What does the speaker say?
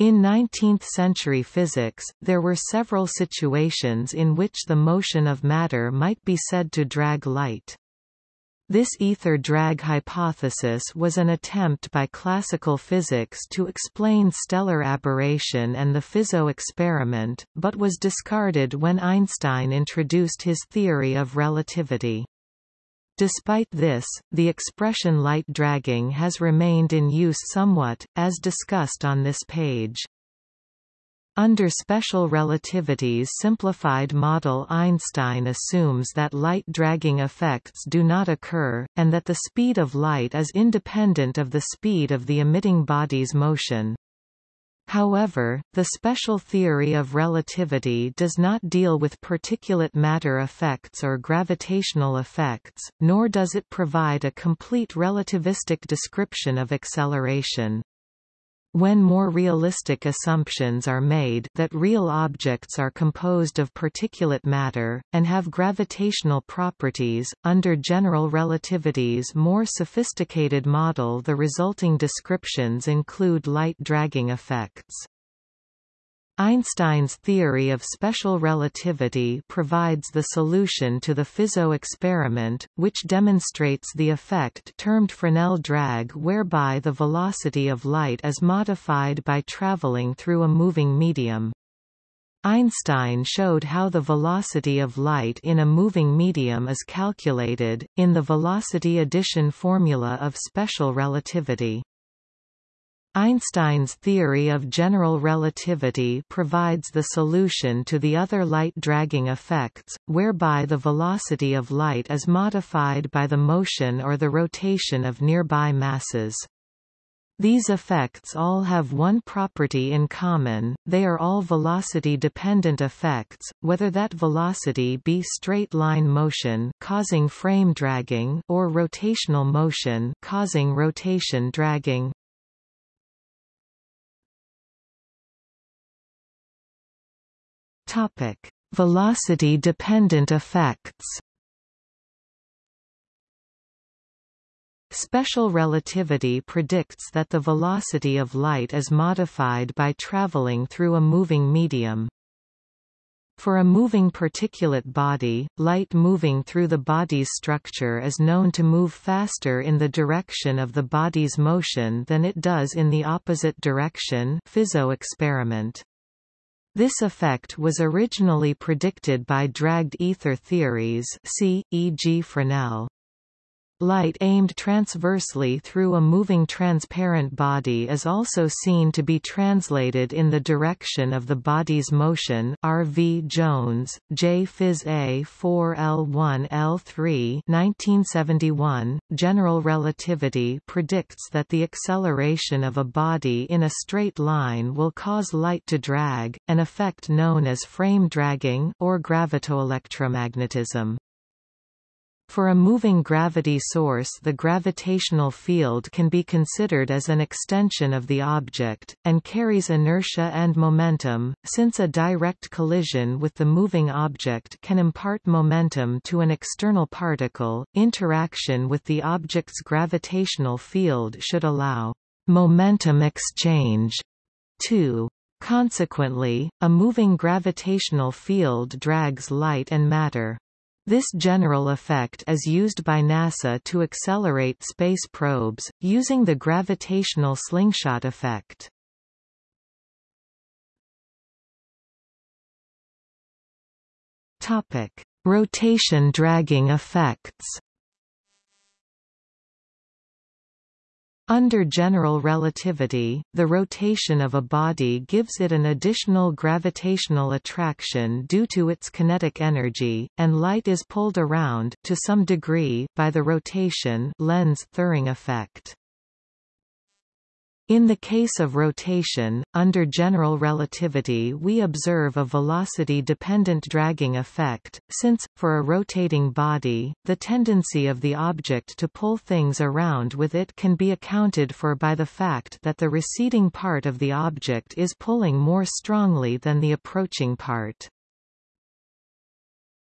In 19th-century physics, there were several situations in which the motion of matter might be said to drag light. This ether drag hypothesis was an attempt by classical physics to explain stellar aberration and the Fizeau experiment, but was discarded when Einstein introduced his theory of relativity. Despite this, the expression light dragging has remained in use somewhat, as discussed on this page. Under special relativity's simplified model Einstein assumes that light-dragging effects do not occur, and that the speed of light is independent of the speed of the emitting body's motion. However, the special theory of relativity does not deal with particulate matter effects or gravitational effects, nor does it provide a complete relativistic description of acceleration. When more realistic assumptions are made that real objects are composed of particulate matter, and have gravitational properties, under general relativity's more sophisticated model the resulting descriptions include light dragging effects. Einstein's theory of special relativity provides the solution to the Fizeau experiment, which demonstrates the effect termed Fresnel drag whereby the velocity of light is modified by traveling through a moving medium. Einstein showed how the velocity of light in a moving medium is calculated, in the velocity addition formula of special relativity. Einstein's theory of general relativity provides the solution to the other light-dragging effects, whereby the velocity of light is modified by the motion or the rotation of nearby masses. These effects all have one property in common, they are all velocity-dependent effects, whether that velocity be straight-line motion causing frame dragging or rotational motion causing rotation dragging. Topic: Velocity-dependent effects. Special relativity predicts that the velocity of light is modified by traveling through a moving medium. For a moving particulate body, light moving through the body's structure is known to move faster in the direction of the body's motion than it does in the opposite direction Fizeau experiment. This effect was originally predicted by dragged ether theories see, e.g. Fresnel. Light aimed transversely through a moving transparent body is also seen to be translated in the direction of the body's motion R. V. Jones, J. Phys. A. 4 L1 L3 1971. General relativity predicts that the acceleration of a body in a straight line will cause light to drag, an effect known as frame dragging, or gravitoelectromagnetism. For a moving gravity source the gravitational field can be considered as an extension of the object, and carries inertia and momentum, since a direct collision with the moving object can impart momentum to an external particle, interaction with the object's gravitational field should allow momentum exchange too. Consequently, a moving gravitational field drags light and matter. This general effect is used by NASA to accelerate space probes, using the gravitational slingshot effect. Rotation dragging effects Under general relativity, the rotation of a body gives it an additional gravitational attraction due to its kinetic energy, and light is pulled around, to some degree, by the rotation Lense-Thirring effect. In the case of rotation, under general relativity we observe a velocity-dependent dragging effect, since, for a rotating body, the tendency of the object to pull things around with it can be accounted for by the fact that the receding part of the object is pulling more strongly than the approaching part.